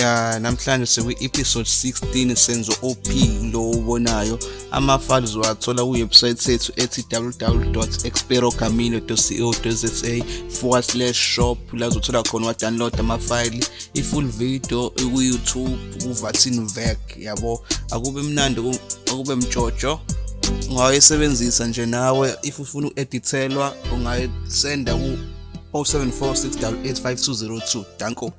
ya namhlanje sikwi-episode 16 senzo OP lo ubonayo. Ama-files uzowathola kuwebsite yethu ethi www.experogamino.co.za forward slash shop. La uzothola khona wa-download amafayili i-full video ku-youtube kuvatin vec yabo? Akube mnandi akube mtshotsho ungayisebenzisa nje nawe if ufuna uku-edithelwa ungayisenda ku 0746 885202 danko.